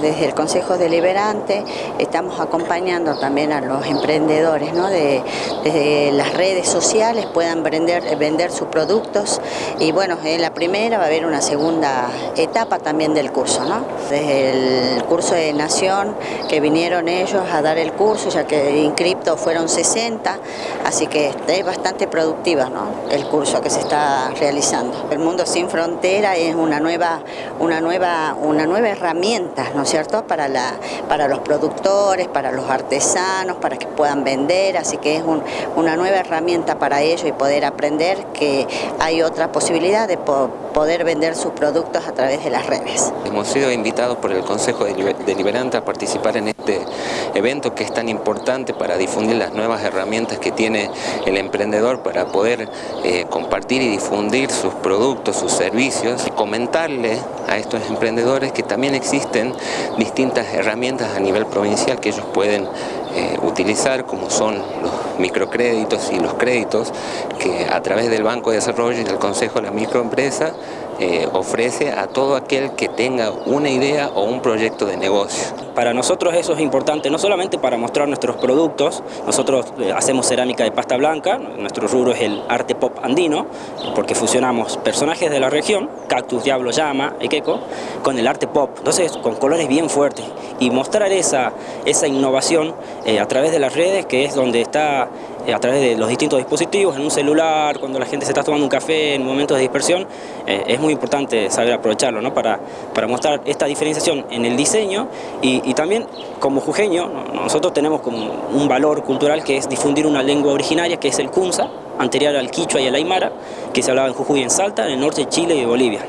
desde el Consejo Deliberante estamos acompañando también a los emprendedores, ¿no? de, desde las redes sociales puedan vender, vender sus productos y bueno, en la primera va a haber una segunda etapa también del curso, ¿no? Desde el curso de Nación que vinieron ellos a dar el curso, ya que inscriptos fueron 60, así que es bastante productiva ¿no? el curso que se está realizando. El Mundo Sin Frontera es una nueva, una nueva, una nueva herramienta, ¿no cierto?, para, la, para los productores, para los artesanos, para que puedan vender, así que es un, una nueva herramienta para ellos y poder aprender que hay otra posibilidad de poder vender sus productos a través de las redes. Hemos sido invitados por el Consejo Deliberante a participar en este evento que es tan importante para difundir las nuevas herramientas que tiene el emprendedor para poder eh, compartir y difundir sus productos, sus servicios, comentarle a estos emprendedores que también existen distintas herramientas a nivel provincial que ellos pueden eh, utilizar como son los microcréditos y los créditos que a través del Banco de Desarrollo y del Consejo de la Microempresa eh, ofrece a todo aquel que tenga una idea o un proyecto de negocio. Para nosotros eso es importante, no solamente para mostrar nuestros productos, nosotros eh, hacemos cerámica de pasta blanca, nuestro rubro es el arte pop andino, porque fusionamos personajes de la región, cactus, diablo, llama, equeco, con el arte pop, entonces con colores bien fuertes, y mostrar esa, esa innovación eh, a través de las redes, que es donde está a través de los distintos dispositivos, en un celular, cuando la gente se está tomando un café, en momentos de dispersión, es muy importante saber aprovecharlo ¿no? para, para mostrar esta diferenciación en el diseño y, también como jujeño nosotros tenemos como un valor cultural que es difundir una lengua originaria que es el kunza, anterior al quichua y al aymara, que se hablaba en Jujuy y en Salta, en el norte de Chile y Bolivia.